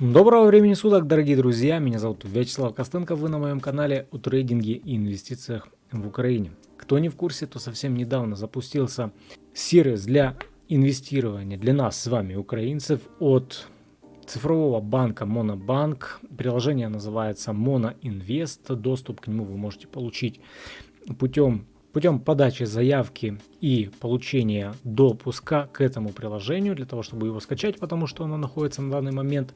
Доброго времени суток, дорогие друзья! Меня зовут Вячеслав Костенко, вы на моем канале о трейдинге и инвестициях в Украине. Кто не в курсе, то совсем недавно запустился сервис для инвестирования для нас с вами, украинцев, от цифрового банка Монобанк. Приложение называется Моноинвест. Доступ к нему вы можете получить путем путем подачи заявки и получения допуска к этому приложению, для того, чтобы его скачать, потому что оно находится на данный момент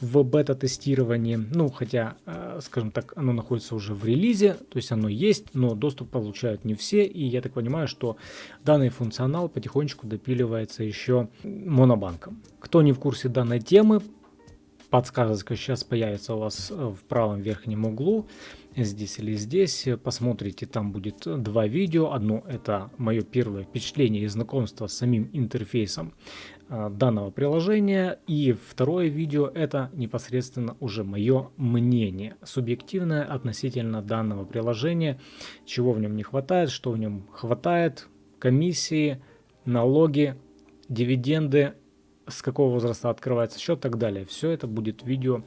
в бета-тестировании. Ну, хотя, э, скажем так, оно находится уже в релизе, то есть оно есть, но доступ получают не все. И я так понимаю, что данный функционал потихонечку допиливается еще монобанком. Кто не в курсе данной темы, подсказочка сейчас появится у вас в правом верхнем углу здесь или здесь. Посмотрите, там будет два видео. Одно это мое первое впечатление и знакомство с самим интерфейсом а, данного приложения. И второе видео это непосредственно уже мое мнение, субъективное относительно данного приложения, чего в нем не хватает, что в нем хватает, комиссии, налоги, дивиденды, с какого возраста открывается счет и так далее. Все это будет видео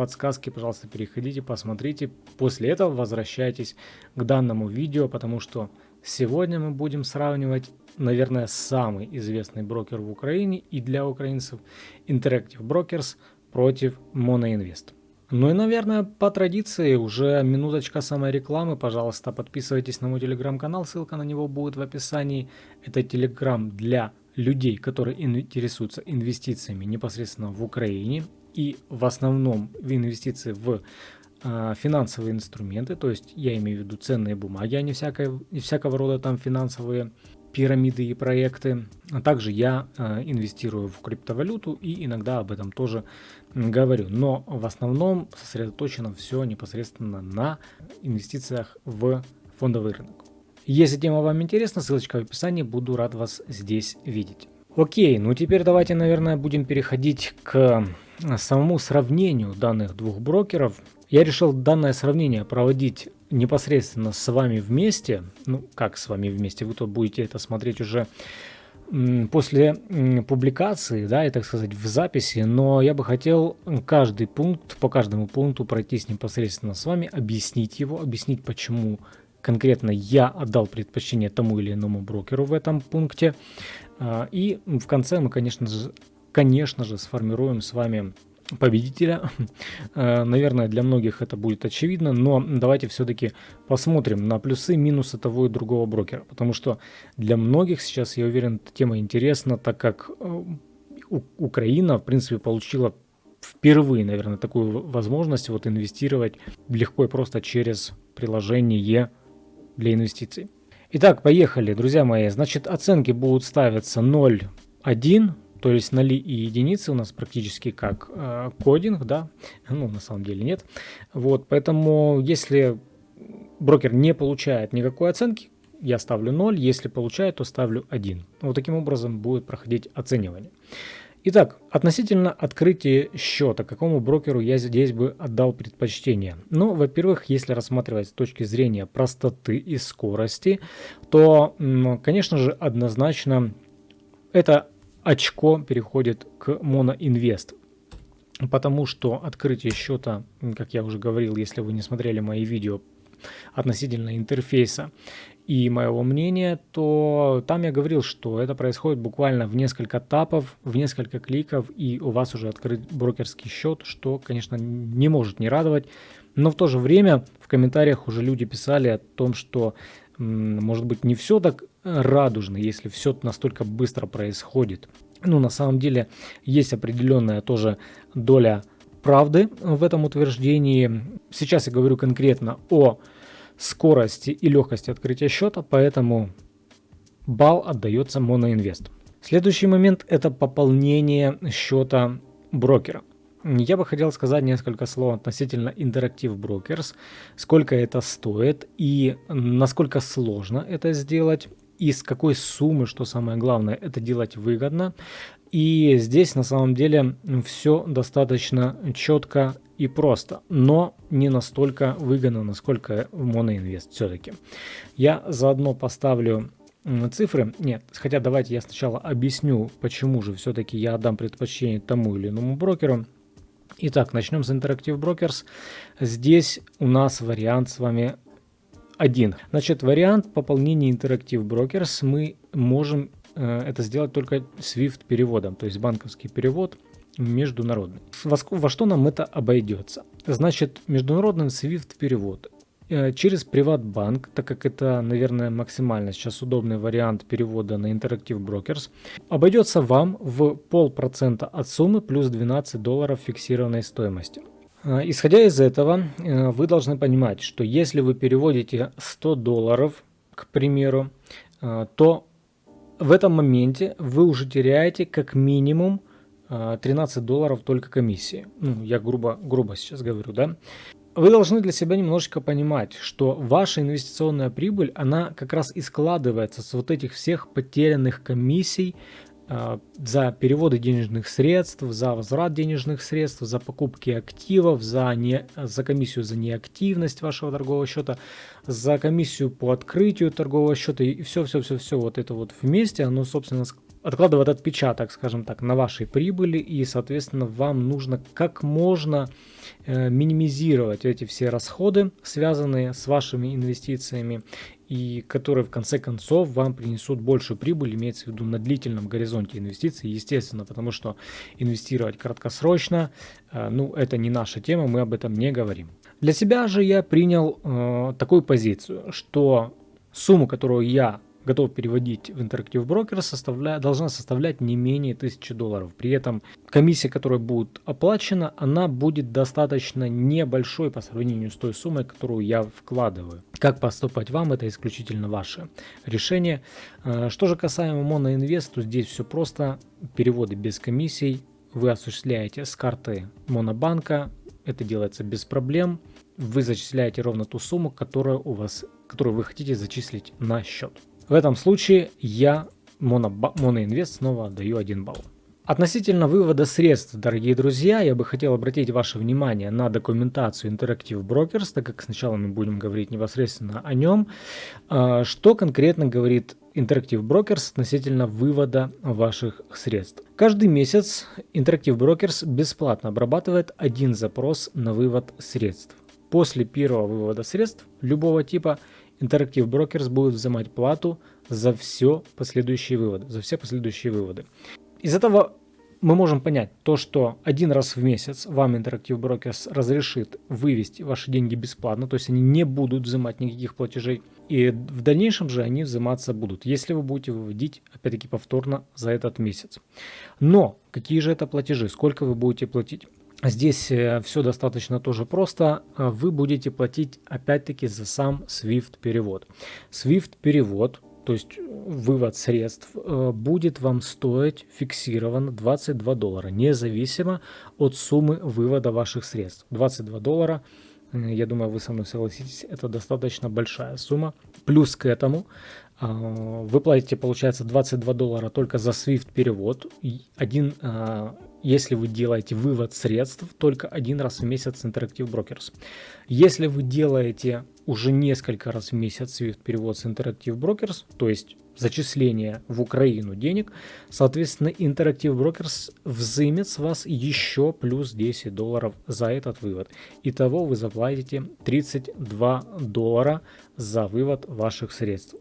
подсказки, пожалуйста, переходите, посмотрите. После этого возвращайтесь к данному видео, потому что сегодня мы будем сравнивать, наверное, самый известный брокер в Украине и для украинцев Interactive Brokers против Monoinvest. Ну и, наверное, по традиции уже минуточка самой рекламы. Пожалуйста, подписывайтесь на мой телеграм-канал, ссылка на него будет в описании. Это телеграм для людей, которые интересуются инвестициями непосредственно в Украине и в основном инвестиции в э, финансовые инструменты, то есть я имею в виду ценные бумаги, а не, всякое, всякого рода там финансовые пирамиды и проекты. А также я э, инвестирую в криптовалюту и иногда об этом тоже говорю. Но в основном сосредоточено все непосредственно на инвестициях в фондовый рынок. Если тема вам интересна, ссылочка в описании, буду рад вас здесь видеть. Окей, ну теперь давайте, наверное, будем переходить к самому сравнению данных двух брокеров. Я решил данное сравнение проводить непосредственно с вами вместе. Ну, как с вами вместе? Вы тут будете это смотреть уже после публикации, да, и так сказать, в записи, но я бы хотел каждый пункт, по каждому пункту пройтись непосредственно с вами, объяснить его, объяснить, почему конкретно я отдал предпочтение тому или иному брокеру в этом пункте. А, и в конце мы, конечно же, конечно же, сформируем с вами победителя. Э, наверное, для многих это будет очевидно, но давайте все-таки посмотрим на плюсы минусы того и другого брокера, потому что для многих сейчас, я уверен, тема интересна, так как э, Украина, в принципе, получила впервые, наверное, такую возможность вот инвестировать легко и просто через приложение для инвестиций. Итак, поехали, друзья мои. Значит, оценки будут ставиться 0, 1, то есть ноли и единицы у нас практически как э, кодинг, да, ну на самом деле нет. Вот, поэтому если брокер не получает никакой оценки, я ставлю 0, если получает, то ставлю 1. Вот таким образом будет проходить оценивание. Итак, относительно открытия счета, какому брокеру я здесь бы отдал предпочтение? Ну, во-первых, если рассматривать с точки зрения простоты и скорости, то, конечно же, однозначно это очко переходит к моноинвест. Потому что открытие счета, как я уже говорил, если вы не смотрели мои видео относительно интерфейса и моего мнения, то там я говорил, что это происходит буквально в несколько тапов, в несколько кликов, и у вас уже открыт брокерский счет, что, конечно, не может не радовать. Но в то же время в комментариях уже люди писали о том, что может быть не все так радужно, если все настолько быстро происходит. Ну, на самом деле, есть определенная тоже доля правды в этом утверждении. Сейчас я говорю конкретно о скорости и легкости открытия счета, поэтому балл отдается моноинвест. Следующий момент это пополнение счета брокера. Я бы хотел сказать несколько слов относительно Interactive Brokers, сколько это стоит и насколько сложно это сделать и с какой суммы, что самое главное, это делать выгодно. И здесь на самом деле все достаточно четко и просто, но не настолько выгодно, насколько в Моноинвест все-таки. Я заодно поставлю цифры. Нет, хотя давайте я сначала объясню, почему же все-таки я отдам предпочтение тому или иному брокеру. Итак, начнем с Interactive Brokers. Здесь у нас вариант с вами один. Значит, вариант пополнения Interactive Brokers мы можем э, это сделать только SWIFT переводом, то есть банковский перевод международный. Во что нам это обойдется? Значит, международный SWIFT перевод э, через Приватбанк, так как это, наверное, максимально сейчас удобный вариант перевода на Interactive Brokers, обойдется вам в полпроцента от суммы плюс 12 долларов фиксированной стоимости. А, исходя из этого, э, вы должны понимать, что если вы переводите 100 долларов, к примеру, э, то в этом моменте вы уже теряете как минимум 13 э, долларов только комиссии. Ну, я грубо, грубо сейчас говорю, да. Вы должны для себя немножечко понимать, что ваша инвестиционная прибыль, она как раз и складывается с вот этих всех потерянных комиссий, а, за переводы денежных средств, за возврат денежных средств, за покупки активов, за, не, за комиссию за неактивность вашего торгового счета, за комиссию по открытию торгового счета и все-все-все-все вот это вот вместе, оно, собственно, откладывает отпечаток, скажем так, на вашей прибыли и, соответственно, вам нужно как можно э, минимизировать эти все расходы, связанные с вашими инвестициями и которые в конце концов вам принесут больше прибыли, имеется в виду на длительном горизонте инвестиций, естественно, потому что инвестировать краткосрочно, э, ну, это не наша тема, мы об этом не говорим. Для себя же я принял э, такую позицию, что сумму, которую я готов переводить в Interactive Broker, составля... должна составлять не менее 1000 долларов. При этом комиссия, которая будет оплачена, она будет достаточно небольшой по сравнению с той суммой, которую я вкладываю. Как поступать вам, это исключительно ваше решение. Э, что же касаемо Monoinvest, то здесь все просто. Переводы без комиссий. Вы осуществляете с карты Монобанка. Это делается без проблем. Вы зачисляете ровно ту сумму, которую у вас которую вы хотите зачислить на счет. В этом случае я моноинвест снова отдаю 1 балл. Относительно вывода средств, дорогие друзья, я бы хотел обратить ваше внимание на документацию Interactive Brokers, так как сначала мы будем говорить непосредственно о нем. А, что конкретно говорит Interactive Brokers относительно вывода ваших средств? Каждый месяц Interactive Brokers бесплатно обрабатывает один запрос на вывод средств. После первого вывода средств любого типа Interactive Brokers будет взимать плату за все последующие выводы, за все последующие выводы. Из этого мы можем понять то, что один раз в месяц вам Interactive Brokers разрешит вывести ваши деньги бесплатно, то есть они не будут взимать никаких платежей, и в дальнейшем же они взиматься будут, если вы будете выводить, опять-таки, повторно за этот месяц. Но какие же это платежи, сколько вы будете платить? Здесь э, все достаточно тоже просто. Э, вы будете платить опять-таки за сам SWIFT перевод. SWIFT перевод, то есть вывод средств, э, будет вам стоить фиксированно 22 доллара, независимо от суммы вывода ваших средств. 22 доллара, я думаю, вы со мной согласитесь, это достаточно большая сумма. Плюс к этому вы платите, получается, 22 доллара только за SWIFT перевод. Один если вы делаете вывод средств только один раз в месяц Interactive Brokers. Если вы делаете уже несколько раз в месяц SWIFT перевод с Interactive Brokers, то есть зачисление в Украину денег, соответственно, Interactive Brokers взымет с вас еще плюс 10 долларов за этот вывод. Итого вы заплатите 32 доллара за вывод ваших средств.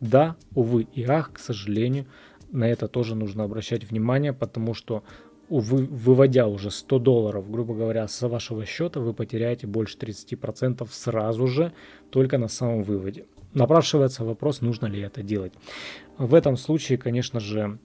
Да, увы и ах, к сожалению, на это тоже нужно обращать внимание, потому что вы, выводя уже 100 долларов, грубо говоря, с вашего счета, вы потеряете больше 30% сразу же, только на самом выводе. Напрашивается вопрос, нужно ли это делать. В этом случае, конечно же,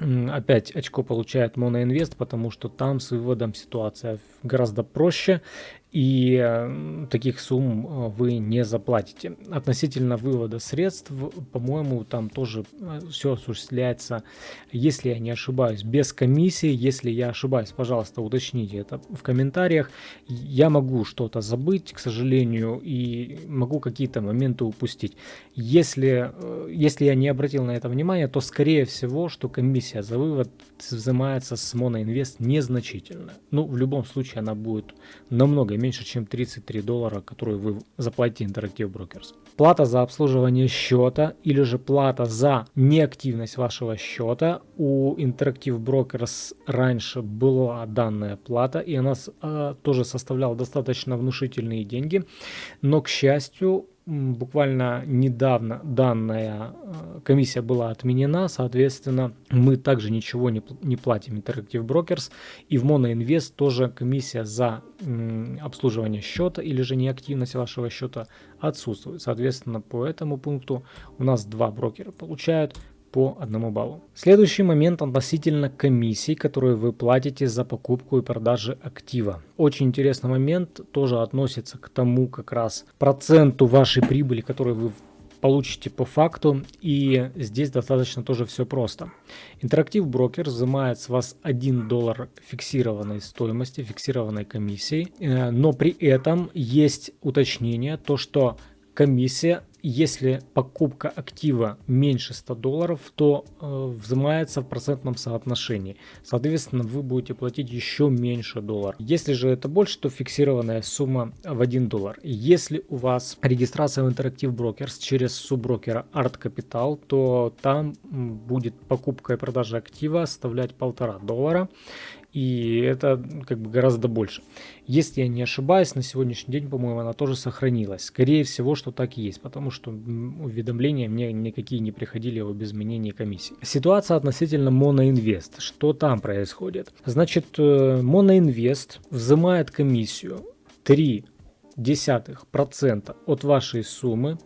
опять очко получает Моноинвест, потому что там с выводом ситуация гораздо проще и э, таких сумм э, вы не заплатите. Относительно вывода средств, по-моему, там тоже э, все осуществляется, если я не ошибаюсь, без комиссии. Если я ошибаюсь, пожалуйста, уточните это в комментариях. Я могу что-то забыть, к сожалению, и могу какие-то моменты упустить. Если, если я не обратил на это внимание, то скорее всего, что комиссия за вывод взимается с Моноинвест незначительно. Ну, в любом случае, она будет намного меньше, чем 33 доллара, которые вы заплатите Interactive Brokers. Плата за обслуживание счета или же плата за неактивность вашего счета. У Interactive Brokers раньше была данная плата, и она э, тоже составляла достаточно внушительные деньги. Но, к счастью, буквально недавно данная э, комиссия была отменена, соответственно, мы также ничего не, не платим Interactive Brokers, и в MonoInvest тоже комиссия за обслуживание счета или же неактивность вашего счета отсутствует. Соответственно, по этому пункту у нас два брокера получают по одному баллу. Следующий момент относительно комиссий, которые вы платите за покупку и продажу актива. Очень интересный момент, тоже относится к тому как раз проценту вашей прибыли, которую вы получите по факту. И здесь достаточно тоже все просто. Интерактив брокер взимает с вас 1 доллар фиксированной стоимости, фиксированной комиссии. Э, но при этом есть уточнение, то что комиссия если покупка актива меньше 100 долларов, то э, взимается в процентном соотношении. Соответственно, вы будете платить еще меньше долларов. Если же это больше, то фиксированная сумма в 1 доллар. Если у вас регистрация в Interactive Brokers через субброкера Art Capital, то там будет покупка и продажа актива составлять полтора доллара и это как бы гораздо больше. Если я не ошибаюсь, на сегодняшний день, по-моему, она тоже сохранилась. Скорее всего, что так и есть, потому что уведомления мне никакие не приходили об изменении комиссии. Ситуация относительно Моноинвест. Что там происходит? Значит, э, Моноинвест взимает комиссию 3 десятых процента от вашей суммы,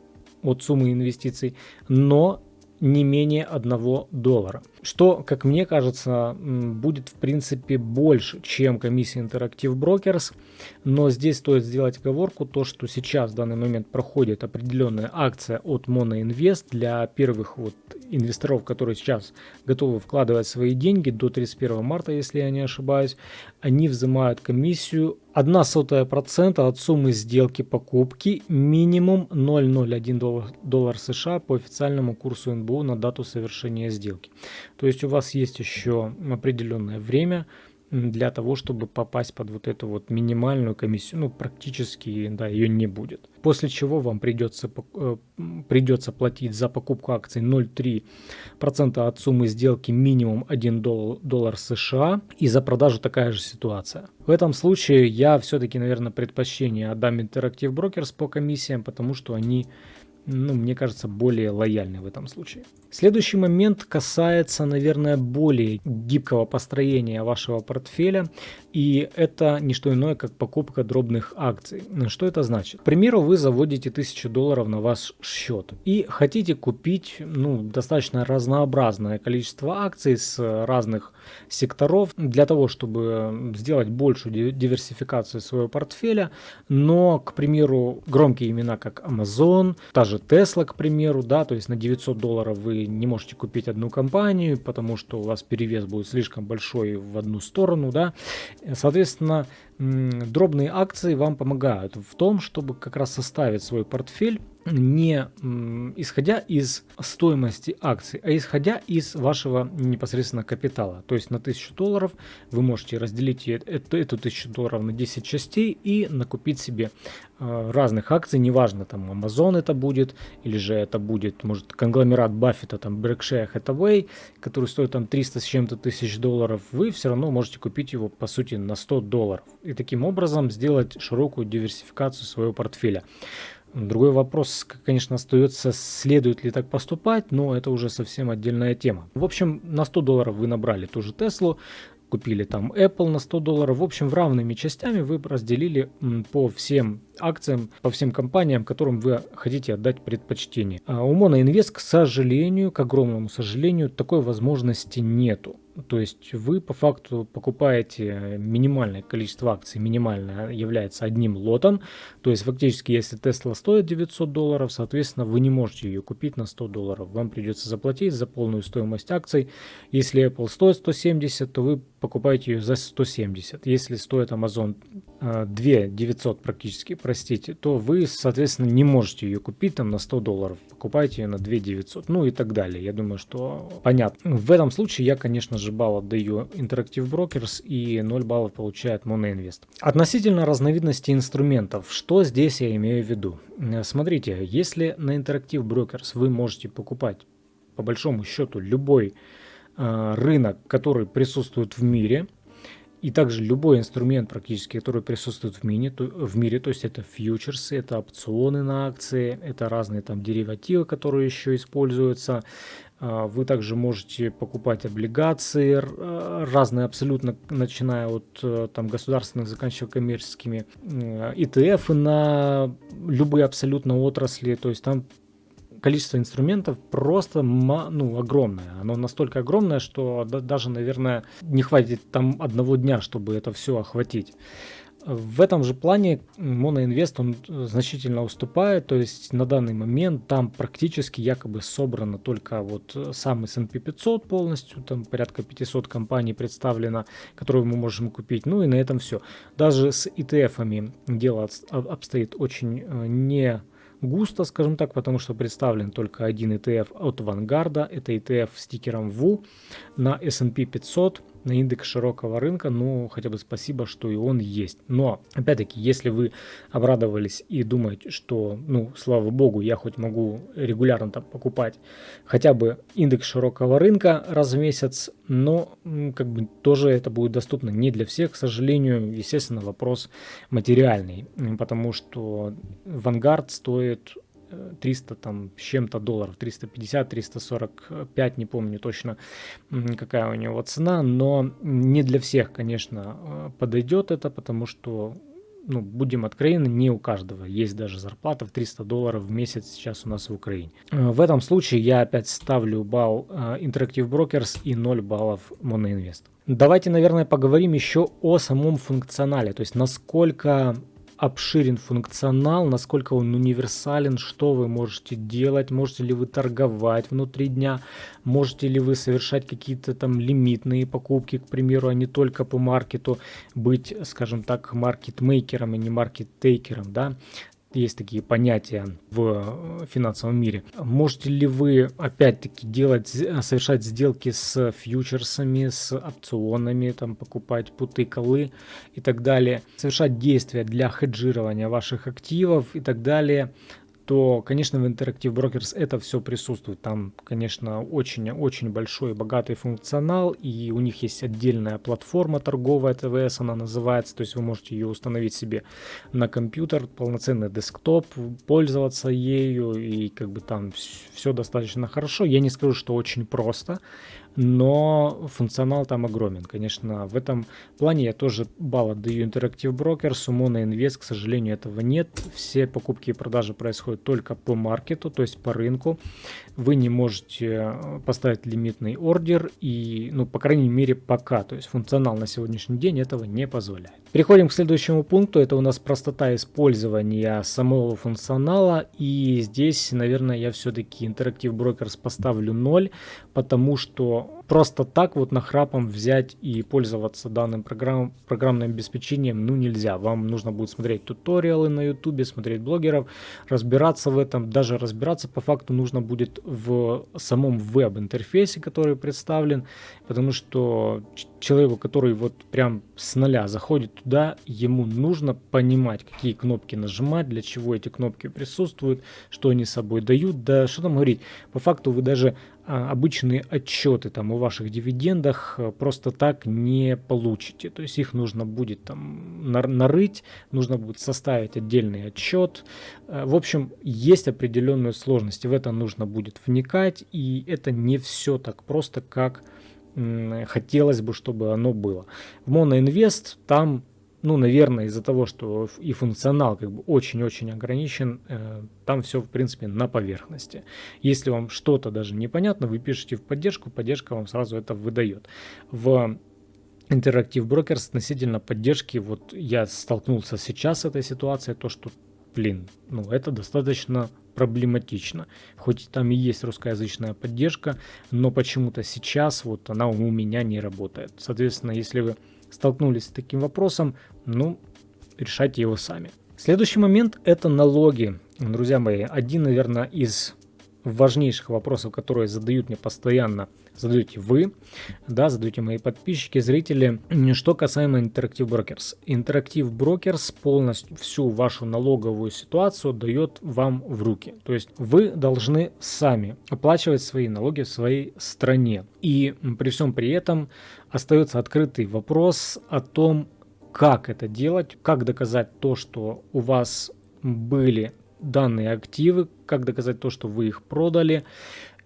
от суммы инвестиций, но не менее 1 доллара. Что, как мне кажется, будет в принципе больше, чем комиссия Interactive Brokers. Но здесь стоит сделать оговорку, то что сейчас в данный момент проходит определенная акция от Monoinvest для первых вот инвесторов, которые сейчас готовы вкладывать свои деньги до 31 марта, если я не ошибаюсь, они взимают комиссию 1 сотая процента от суммы сделки покупки минимум 0,01 доллар, доллар США по официальному курсу НБУ на дату совершения сделки. То есть у вас есть еще определенное время для того, чтобы попасть под вот эту вот минимальную комиссию, ну практически, да, ее не будет. После чего вам придется, э, придется платить за покупку акций 0,3% от суммы сделки минимум 1 доллар, доллар США и за продажу такая же ситуация. В этом случае я все-таки, наверное, предпочтение отдам Interactive Brokers по комиссиям, потому что они ну, мне кажется, более лояльны в этом случае. Следующий момент касается, наверное, более гибкого построения вашего портфеля, и это не что иное, как покупка дробных акций. Что это значит? К примеру, вы заводите 1000 долларов на ваш счет и хотите купить ну, достаточно разнообразное количество акций с разных секторов для того, чтобы сделать большую диверсификацию своего портфеля, но, к примеру, громкие имена, как Amazon, та же Tesla, к примеру, да, то есть на 900 долларов вы не можете купить одну компанию, потому что у вас перевес будет слишком большой в одну сторону, да. Соответственно, дробные акции вам помогают в том, чтобы как раз составить свой портфель не исходя из стоимости акций, а исходя из вашего непосредственно капитала. То есть на 1000 долларов вы можете разделить эту, эту 1000 долларов на 10 частей и накупить себе э, разных акций, неважно, там Amazon это будет, или же это будет, может, конгломерат Баффета, там Berkshire Hathaway, который стоит там 300 с чем-то тысяч долларов, вы все равно можете купить его, по сути, на 100 долларов. И таким образом сделать широкую диверсификацию своего портфеля. Другой вопрос, конечно, остается, следует ли так поступать, но это уже совсем отдельная тема. В общем, на 100 долларов вы набрали ту же Теслу, купили там Apple на 100 долларов. В общем, в равными частями вы разделили по всем акциям, по всем компаниям, которым вы хотите отдать предпочтение. А у Monoinvest, к сожалению, к огромному сожалению, такой возможности нету. То есть вы по факту покупаете минимальное количество акций, минимальное является одним лотом. То есть фактически, если Tesla стоит 900 долларов, соответственно, вы не можете ее купить на 100 долларов. Вам придется заплатить за полную стоимость акций. Если Apple стоит 170, то вы покупаете ее за 170. Если стоит Amazon 2 900 практически, простите, то вы, соответственно, не можете ее купить там на 100 долларов. Покупайте ее на 2 900, ну и так далее. Я думаю, что понятно. В этом случае я, конечно же, балл отдаю Interactive Brokers и 0 баллов получает MonoInvest. Относительно разновидности инструментов, что здесь я имею в виду? Смотрите, если на Interactive Brokers вы можете покупать по большому счету любой э, рынок, который присутствует в мире, и также любой инструмент практически, который присутствует в, мини, то, в мире, то есть это фьючерсы, это опционы на акции, это разные там деривативы, которые еще используются. Э, вы также можете покупать облигации э, разные абсолютно, начиная от э, там, государственных, заканчивая коммерческими, ETF на любые абсолютно отрасли, то есть там количество инструментов просто ну, огромное. Оно настолько огромное, что даже, наверное, не хватит там одного дня, чтобы это все охватить. В этом же плане моноинвест он значительно уступает, то есть на данный момент там практически якобы собрано только вот сам S&P 500 полностью, там порядка 500 компаний представлено, которые мы можем купить, ну и на этом все. Даже с ETF-ами дело обстоит очень э, не густо, скажем так, потому что представлен только один ETF от Vanguard, это ETF с стикером VU на S&P 500, на индекс широкого рынка, ну, хотя бы спасибо, что и он есть. Но, опять-таки, если вы обрадовались и думаете, что, ну, слава богу, я хоть могу регулярно там покупать хотя бы индекс широкого рынка раз в месяц, но, как бы, тоже это будет доступно не для всех, к сожалению, естественно, вопрос материальный, потому что Vanguard стоит 300 там с чем-то долларов, 350, 345, не помню точно какая у него цена, но не для всех, конечно, э, подойдет это, потому что ну, будем откровенны, не у каждого есть даже зарплата в 300 долларов в месяц сейчас у нас в Украине. Э, в этом случае я опять ставлю балл э, Interactive Brokers и 0 баллов MonoInvest. Давайте, наверное, поговорим еще о самом функционале, то есть насколько обширен функционал, насколько он универсален, что вы можете делать, можете ли вы торговать внутри дня, можете ли вы совершать какие-то там лимитные покупки, к примеру, а не только по маркету, быть, скажем так, маркетмейкером и не маркеттейкером, да, есть такие понятия в э, финансовом мире. Можете ли вы опять-таки делать, совершать сделки с фьючерсами, с опционами, там покупать путы, колы и так далее, совершать действия для хеджирования ваших активов и так далее то, конечно, в Interactive Brokers это все присутствует. Там, конечно, очень-очень большой и богатый функционал, и у них есть отдельная платформа торговая ТВС, она называется, то есть вы можете ее установить себе на компьютер, полноценный десктоп, пользоваться ею, и как бы там все достаточно хорошо. Я не скажу, что очень просто, но функционал там огромен. Конечно, в этом плане я тоже балл отдаю Interactive у Mono Invest, к сожалению, этого нет. Все покупки и продажи происходят только по маркету, то есть по рынку. Вы не можете э, поставить лимитный ордер и, ну, по крайней мере, пока. То есть функционал на сегодняшний день этого не позволяет. Переходим к следующему пункту. Это у нас простота использования самого функционала. И здесь, наверное, я все-таки Interactive Brokers поставлю 0, потому что просто так вот нахрапом взять и пользоваться данным программ, программным обеспечением ну нельзя. Вам нужно будет смотреть туториалы на ютубе, смотреть блогеров, разбираться в этом. Даже разбираться по факту нужно будет в самом веб-интерфейсе, который представлен, потому что человеку, который вот прям с нуля заходит туда, ему нужно понимать, какие кнопки нажимать, для чего эти кнопки присутствуют, что они собой дают, да что там говорить. По факту вы даже обычные отчеты там о ваших дивидендах э, просто так не получите. То есть их нужно будет там нарыть, нужно будет составить отдельный отчет. Э, в общем, есть определенные сложности, в это нужно будет вникать, и это не все так просто, как хотелось бы, чтобы оно было. В Моноинвест там ну, наверное, из-за того, что и функционал как бы очень-очень ограничен, э, там все, в принципе, на поверхности. Если вам что-то даже непонятно, вы пишете в поддержку, поддержка вам сразу это выдает. В Interactive Brokers относительно поддержки, вот я столкнулся сейчас с этой ситуацией, то, что, блин, ну, это достаточно проблематично. Хоть там и есть русскоязычная поддержка, но почему-то сейчас вот она у меня не работает. Соответственно, если вы столкнулись с таким вопросом, ну, решайте его сами. Следующий момент это налоги. Друзья мои, один, наверное, из важнейших вопросов, которые задают мне постоянно, задаете вы, да, задаете мои подписчики, зрители, что касаемо Interactive Brokers. Interactive Brokers полностью всю вашу налоговую ситуацию дает вам в руки. То есть вы должны сами оплачивать свои налоги в своей стране. И при всем при этом остается открытый вопрос о том, как это делать, как доказать то, что у вас были данные активы, как доказать то, что вы их продали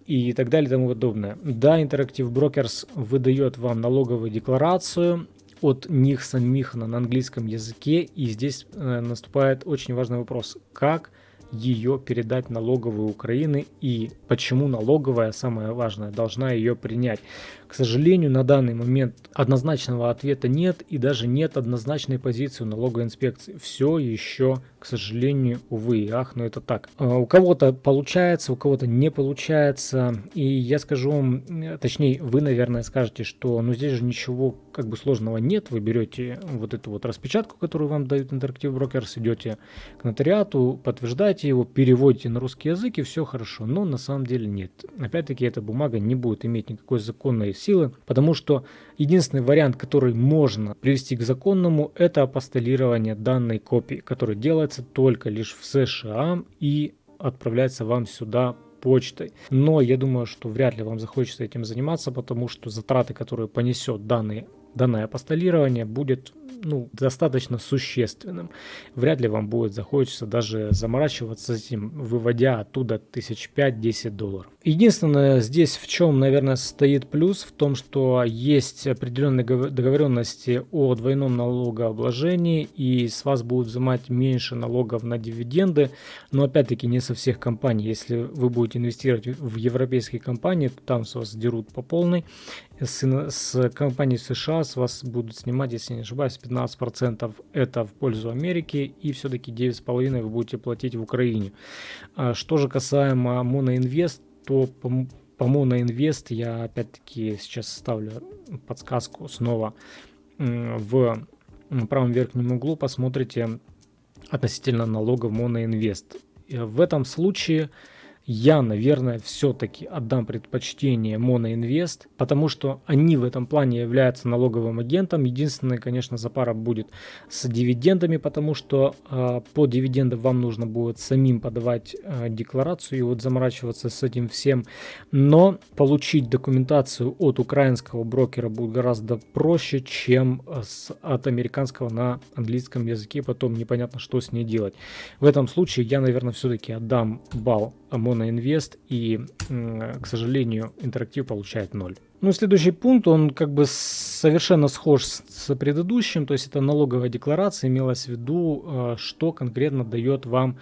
и так далее и тому подобное. Да, Interactive Brokers выдает вам налоговую декларацию от них самих на, английском языке, и здесь э, наступает очень важный вопрос, как ее передать налоговой Украины и почему налоговая, самое важное, должна ее принять. К сожалению, на данный момент однозначного ответа нет и даже нет однозначной позиции у налоговой инспекции. Все еще, к сожалению, увы и ах, но это так. А, у кого-то получается, у кого-то не получается. И я скажу вам, точнее, вы, наверное, скажете, что ну здесь же ничего как бы сложного нет. Вы берете вот эту вот распечатку, которую вам дают Interactive Brokers, идете к нотариату, подтверждаете его, переводите на русский язык и все хорошо. Но на самом деле нет. Опять-таки, эта бумага не будет иметь никакой законной силы, потому что единственный вариант, который можно привести к законному, это апостолирование данной копии, который делается только лишь в США и отправляется вам сюда почтой. Но я думаю, что вряд ли вам захочется этим заниматься, потому что затраты, которые понесет данный, данное апостолирование, будет ну, достаточно существенным. Вряд ли вам будет захочется даже заморачиваться с этим, выводя оттуда тысяч пять-десять долларов. Единственное здесь в чем, наверное, состоит плюс, в том, что есть определенные договоренности о двойном налогообложении, и с вас будут взимать меньше налогов на дивиденды, но опять-таки не со всех компаний. Если вы будете инвестировать в европейские компании, то там с вас дерут по полной. С, с компаний США с вас будут снимать, если не ошибаюсь, 15% это в пользу Америки, и все-таки 9,5% вы будете платить в Украине. А что же касаемо Моноинвест, то по, по Моноинвест я опять-таки сейчас ставлю подсказку снова в правом верхнем углу, посмотрите относительно налога в Моноинвест. В этом случае я, наверное, все-таки отдам предпочтение Моноинвест, потому что они в этом плане являются налоговым агентом. Единственное, конечно, запара будет с дивидендами, потому что э, по дивидендам вам нужно будет самим подавать э, декларацию и вот заморачиваться с этим всем. Но получить документацию от украинского брокера будет гораздо проще, чем с, от американского на английском языке. Потом непонятно, что с ней делать. В этом случае я, наверное, все-таки отдам балл моноинвест, и, к сожалению, интерактив получает 0. Ну, следующий пункт, он как бы совершенно схож с предыдущим, то есть это налоговая декларация, имелось в виду, э, что конкретно дает вам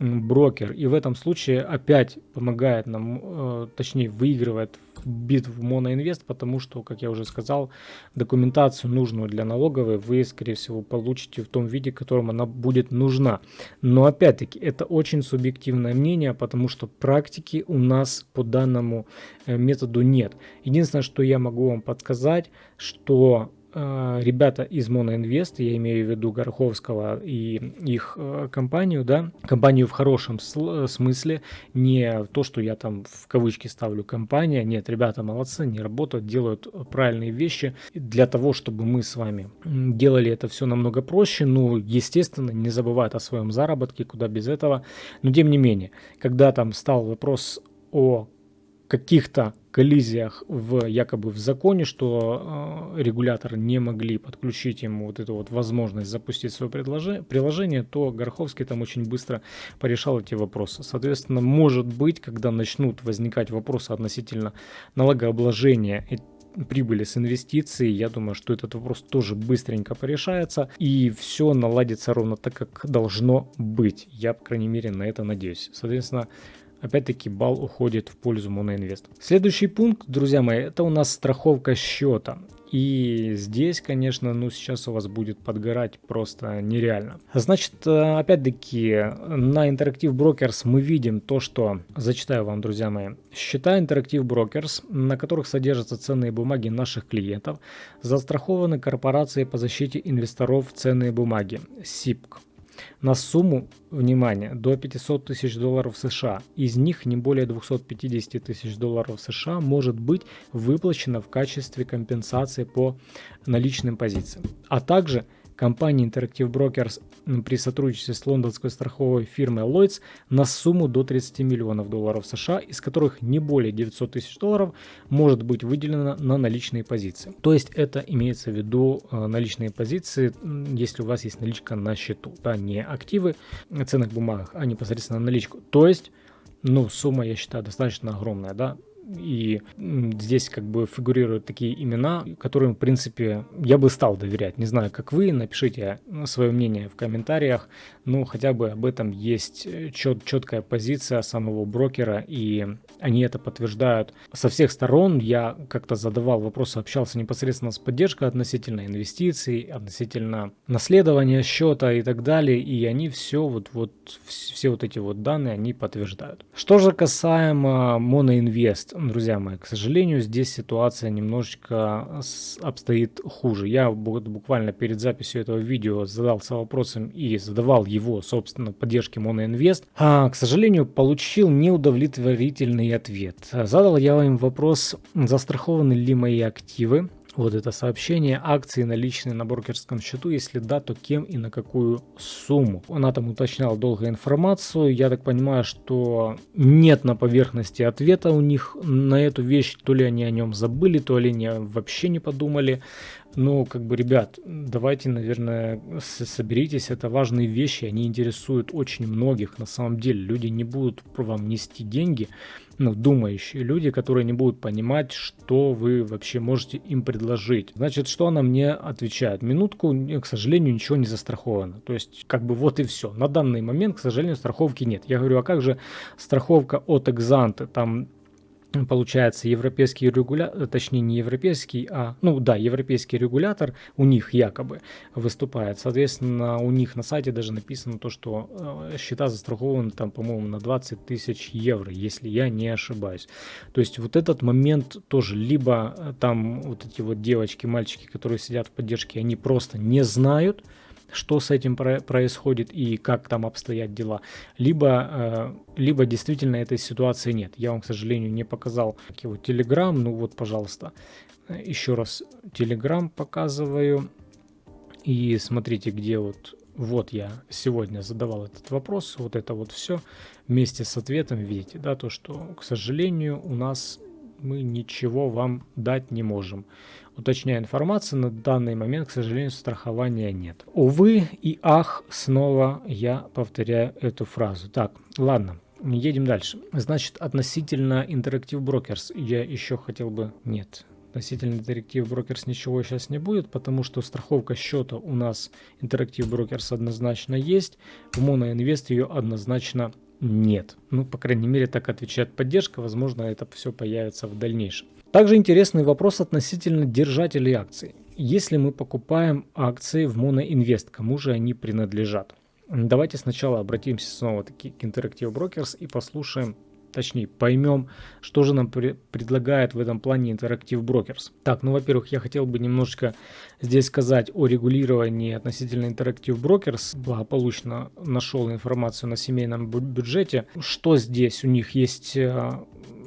брокер. И в этом случае опять помогает нам, э, точнее выигрывает битву Моноинвест, потому что, как я уже сказал, документацию нужную для налоговой вы, скорее всего, получите в том виде, в котором она будет нужна. Но опять-таки, это очень субъективное мнение, потому что практики у нас по данному э, методу нет. Единственное, что я могу вам подсказать, что ребята из Моноинвест, я имею в виду Гороховского и их э, компанию, да, компанию в хорошем смысле, не то, что я там в кавычки ставлю компания, нет, ребята молодцы, не работают, делают правильные вещи. Для того, чтобы мы с вами делали это все намного проще, ну, естественно, не забывают о своем заработке, куда без этого, но тем не менее, когда там стал вопрос о каких-то коллизиях в якобы в законе, что э, регуляторы не могли подключить ему вот эту вот возможность запустить свое приложение, то Гороховский там очень быстро порешал эти вопросы. Соответственно, может быть, когда начнут возникать вопросы относительно налогообложения прибыли с инвестиций, я думаю, что этот вопрос тоже быстренько порешается и все наладится ровно так, как должно быть. Я, по крайней мере, на это надеюсь. Соответственно, Опять-таки балл уходит в пользу Моноинвест. Следующий пункт, друзья мои, это у нас страховка счета. И здесь, конечно, ну сейчас у вас будет подгорать просто нереально. Значит, э, опять-таки, на Interactive Brokers мы видим то, что, зачитаю вам, друзья мои, счета Interactive Brokers, на которых содержатся ценные бумаги наших клиентов, застрахованы корпорацией по защите инвесторов ценные бумаги, СИПК на сумму, внимание, до 500 тысяч долларов США. Из них не более 250 тысяч долларов США может быть выплачено в качестве компенсации по наличным позициям. А также компании Interactive Brokers при сотрудничестве с лондонской страховой фирмой Lloyds на сумму до 30 миллионов долларов США, из которых не более 900 тысяч долларов может быть выделено на наличные позиции. То есть это имеется в виду э, наличные позиции, если у вас есть наличка на счету, да, не активы ценных бумагах, а непосредственно наличку. То есть ну, сумма, я считаю, достаточно огромная, да, и здесь как бы фигурируют такие имена, которым, в принципе, я бы стал доверять. Не знаю, как вы, напишите свое мнение в комментариях. Ну, хотя бы об этом есть э, чет четкая позиция самого брокера, и они это подтверждают со всех сторон. Я как-то задавал вопросы, общался непосредственно с поддержкой относительно инвестиций, относительно наследования счета и так далее, и они все вот, вот все вот эти вот данные они подтверждают. Что же касаемо моноинвест, друзья мои, к сожалению, здесь ситуация немножечко обстоит хуже. Я буквально перед записью этого видео задался вопросом и задавал его, собственно, поддержке моноинвест. А, к сожалению, получил неудовлетворительный ответ. Задал я им вопрос, застрахованы ли мои активы вот это сообщение, акции наличные на брокерском счету, если да, то кем и на какую сумму. Она там уточняла долго информацию, я так понимаю, что нет на поверхности ответа у них на эту вещь, то ли они о нем забыли, то ли они вообще не подумали. Ну, как бы, ребят, давайте, наверное, соберитесь, это важные вещи, они интересуют очень многих, на самом деле. Люди не будут вам нести деньги, ну, думающие люди, которые не будут понимать, что вы вообще можете им предложить. Значит, что она мне отвечает? Минутку, к сожалению, ничего не застраховано. То есть, как бы вот и все. На данный момент, к сожалению, страховки нет. Я говорю, а как же страховка от Экзанты? Там получается европейский регулятор, точнее не европейский, а, ну да, европейский регулятор у них якобы выступает. Соответственно, у них на сайте даже написано то, что э, счета застрахованы там, по-моему, на 20 тысяч евро, если я не ошибаюсь. То есть вот этот момент тоже, либо э, там вот эти вот девочки, мальчики, которые сидят в поддержке, они просто не знают, что с этим про происходит и как там обстоят дела, либо, э, либо действительно этой ситуации нет. Я вам, к сожалению, не показал его Telegram, ну вот, пожалуйста, еще раз Telegram показываю. И смотрите, где вот, вот я сегодня задавал этот вопрос, вот это вот все вместе с ответом, видите, да, то, что, к сожалению, у нас мы ничего вам дать не можем. Уточняю информацию, на данный момент, к сожалению, страхования нет. Увы и ах, снова я повторяю эту фразу. Так, ладно, едем дальше. Значит, относительно Interactive Brokers я еще хотел бы... Нет, относительно Interactive Brokers ничего сейчас не будет, потому что страховка счета у нас Interactive Brokers однозначно есть, в Monoinvest ее однозначно нет. Ну, по крайней мере, так отвечает поддержка, возможно, это все появится в дальнейшем. Также интересный вопрос относительно держателей акций. Если мы покупаем акции в Monoinvest, кому же они принадлежат? Давайте сначала обратимся снова-таки к Interactive Brokers и послушаем, точнее поймем, что же нам при предлагает в этом плане Interactive Brokers. Так, ну во-первых, я хотел бы немножечко здесь сказать о регулировании относительно Interactive Brokers. Благополучно нашел информацию на семейном бюджете. Что здесь у них есть э,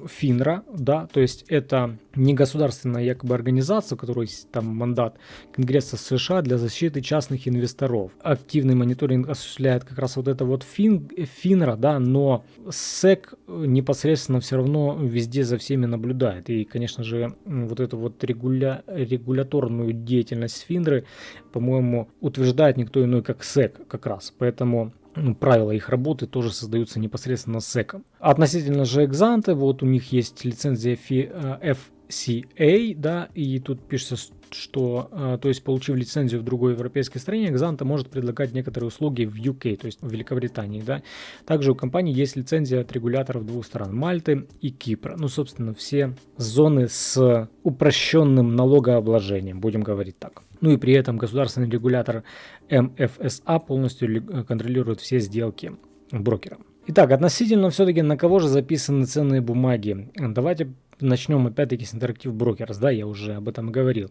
ФИНРА, да, то есть это не государственная якобы организация, у которой есть там мандат Конгресса США для защиты частных инвесторов. Активный мониторинг осуществляет как раз вот это вот ФИН, ФИНРА, да, но СЭК непосредственно все равно везде за всеми наблюдает. И, конечно же, вот эту вот регуля, регуляторную деятельность ФИНРы, по-моему, утверждает никто иной, как СЭК как раз. Поэтому правила их работы тоже создаются непосредственно SEC. Относительно же экзанты, вот у них есть лицензия FCA, да, и тут пишется что, э, то есть получив лицензию в другой европейской стране, Exante может предлагать некоторые услуги в UK, то есть в Великобритании. Да? Также у компании есть лицензия от регуляторов двух стран, Мальты и Кипра. Ну, собственно, все зоны с упрощенным налогообложением, будем говорить так. Ну и при этом государственный регулятор МФСА полностью контролирует все сделки брокера. Итак, относительно все-таки на кого же записаны ценные бумаги. Давайте начнем опять-таки с Interactive Brokers, да, я уже об этом говорил.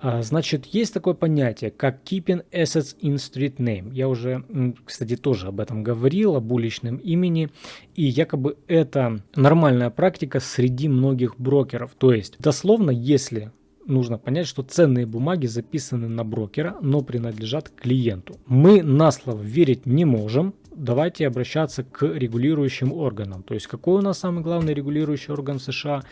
А, значит, есть такое понятие, как Keeping Assets in Street Name. Я уже, кстати, тоже об этом говорил, об уличном имени. И якобы это нормальная практика среди многих брокеров. То есть, дословно, если нужно понять, что ценные бумаги записаны на брокера, но принадлежат клиенту. Мы на слово верить не можем, давайте обращаться к регулирующим органам. То есть какой у нас самый главный регулирующий орган в США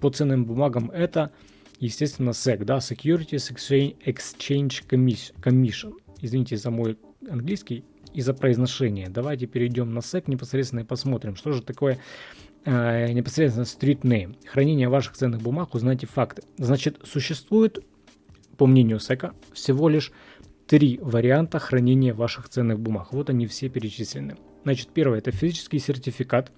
по ценным бумагам? Это, естественно, SEC, да, Securities Exchange Commission. Извините за мой английский и за произношение. Давайте перейдем на SEC непосредственно и посмотрим, что же такое э, непосредственно street name. Хранение ваших ценных бумаг, узнайте факты. Значит, существует, по мнению SEC, всего лишь три варианта хранения ваших ценных бумаг. Вот они все перечислены. Значит, первое это физический сертификат.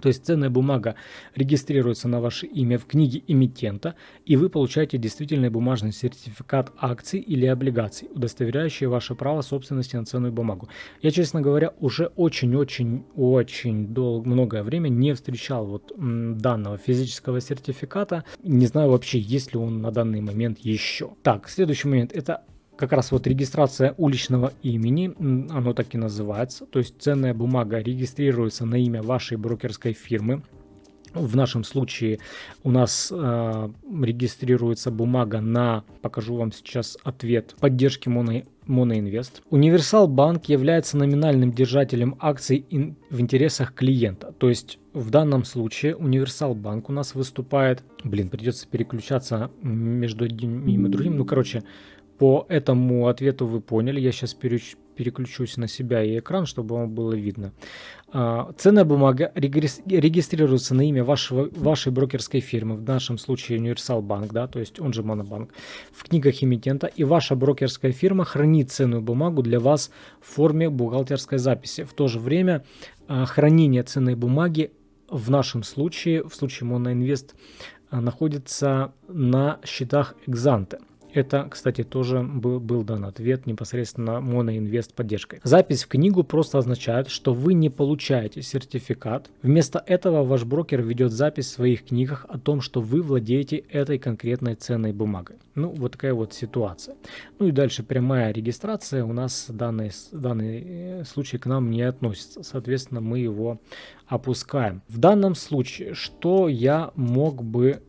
То есть ценная бумага регистрируется на ваше имя в книге эмитента, и вы получаете действительный бумажный сертификат акций или облигаций, удостоверяющий ваше право собственности на ценную бумагу. Я, честно говоря, уже очень-очень-очень долго, многое время не встречал вот данного физического сертификата. Не знаю вообще, есть ли он на данный момент еще. Так, следующий момент это как раз вот регистрация уличного имени, оно так и называется, то есть ценная бумага регистрируется на имя вашей брокерской фирмы. В нашем случае у нас э, регистрируется бумага на, покажу вам сейчас ответ, поддержки моно, Моноинвест. Универсал Банк является номинальным держателем акций ин, в интересах клиента. То есть в данном случае Универсал Банк у нас выступает... Блин, придется переключаться между одним и другим. Ну, короче, по этому ответу вы поняли. Я сейчас переключусь на себя и экран, чтобы вам было видно. А, ценная бумага регистрируется на имя вашего, вашей брокерской фирмы, в нашем случае Универсал Банк, да, то есть он же Монобанк, в книгах эмитента, и ваша брокерская фирма хранит ценную бумагу для вас в форме бухгалтерской записи. В то же время а, хранение ценной бумаги в нашем случае, в случае Моноинвест, а, находится на счетах Экзанте. Это, кстати, тоже был, был дан ответ непосредственно моноинвест поддержкой. Запись в книгу просто означает, что вы не получаете сертификат. Вместо этого ваш брокер ведет запись в своих книгах о том, что вы владеете этой конкретной ценной бумагой. Ну, вот такая вот ситуация. Ну и дальше прямая регистрация у нас данный, данный э, случай к нам не относится. Соответственно, мы его опускаем. В данном случае, что я мог бы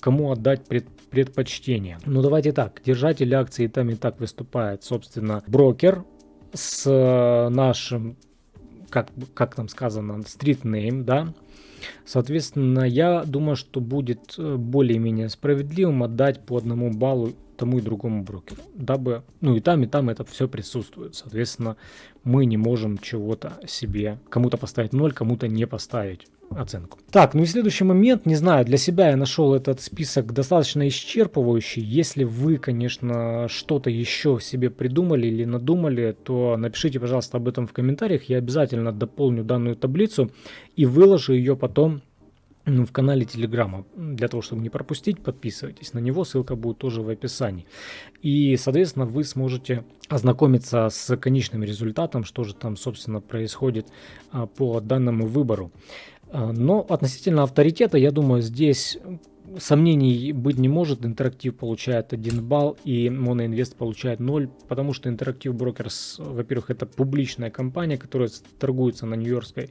кому отдать пред, предпочтение. Ну давайте так, держатель акции там и так выступает, собственно, брокер с э, нашим, как, как там сказано, street name, да, Соответственно, я думаю, что будет э, более-менее справедливым отдать по одному баллу тому и другому брокеру, дабы, ну и там, и там это все присутствует. Соответственно, мы не можем чего-то себе, кому-то поставить 0, кому-то не поставить оценку. Так, ну и следующий момент, не знаю, для себя я нашел этот список достаточно исчерпывающий. Если вы, конечно, что-то еще себе придумали или надумали, то напишите, пожалуйста, об этом в комментариях. Я обязательно дополню данную таблицу и выложу ее потом ну, в канале Телеграма. Для того, чтобы не пропустить, подписывайтесь на него, ссылка будет тоже в описании. И, соответственно, вы сможете ознакомиться с конечным результатом, что же там, собственно, происходит а, по данному выбору. А, но относительно авторитета, я думаю, здесь сомнений быть не может. Интерактив получает 1 балл и Моноинвест получает 0, потому что Интерактив Брокерс, во-первых, это публичная компания, которая торгуется на Нью-Йоркской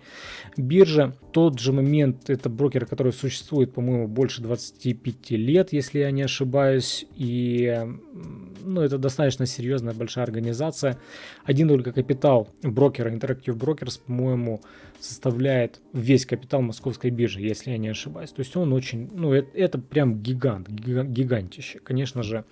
бирже. Тот же момент, это брокер, который существует, по-моему, больше 25 лет, если я не ошибаюсь, и ну, это достаточно серьезная большая организация. Один только капитал брокера Interactive Brokers, по-моему, составляет весь капитал московской биржи, если я не ошибаюсь. То есть он очень, ну, это, это прям гигант, гигантище. Конечно же,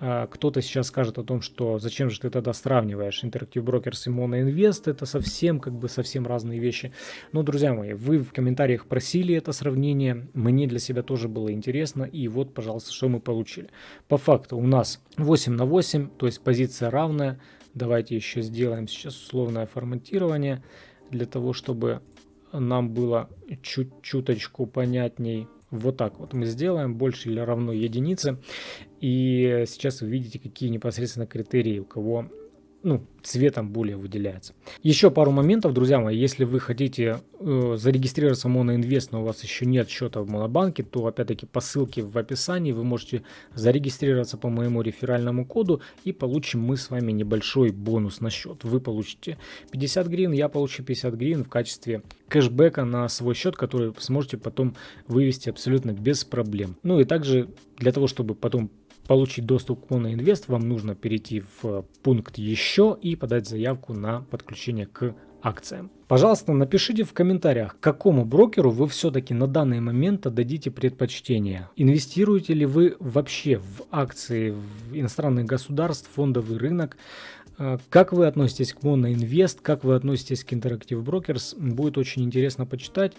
а, кто-то сейчас скажет о том, что зачем же ты тогда сравниваешь Interactive Brokers и Mono Invest, это совсем, как бы, совсем разные вещи. Но, друзья мои, вы в комментариях просили это сравнение, мне для себя тоже было интересно, и вот, пожалуйста, что мы получили. По факту у нас 8 на 8, то есть позиция равная. Давайте еще сделаем сейчас условное форматирование для того, чтобы нам было чуть-чуточку понятней. Вот так вот мы сделаем, больше или равно единице. И сейчас вы видите, какие непосредственно критерии у кого ну, цветом более выделяется. Еще пару моментов, друзья мои, если вы хотите э, зарегистрироваться в Моноинвест, но у вас еще нет счета в Монобанке, то опять-таки по ссылке в описании вы можете зарегистрироваться по моему реферальному коду и получим мы с вами небольшой бонус на счет. Вы получите 50 гривен, я получу 50 гривен в качестве кэшбэка на свой счет, который сможете потом вывести абсолютно без проблем. Ну и также для того, чтобы потом получить доступ к Monoinvest, вам нужно перейти в пункт «Еще» и подать заявку на подключение к акциям. Пожалуйста, напишите в комментариях, какому брокеру вы все-таки на данный момент отдадите предпочтение. Инвестируете ли вы вообще в акции в иностранных государств, фондовый рынок? Э, как вы относитесь к Monoinvest, как вы относитесь к Interactive Brokers, будет очень интересно почитать.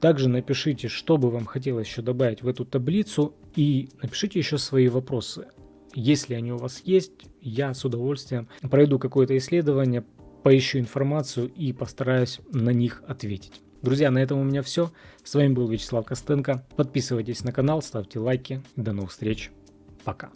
Также напишите, что бы вам хотелось еще добавить в эту таблицу и напишите еще свои вопросы. Если они у вас есть, я с удовольствием пройду какое-то исследование, поищу информацию и постараюсь на них ответить. Друзья, на этом у меня все. С вами был Вячеслав Костенко. Подписывайтесь на канал, ставьте лайки. До новых встреч. Пока.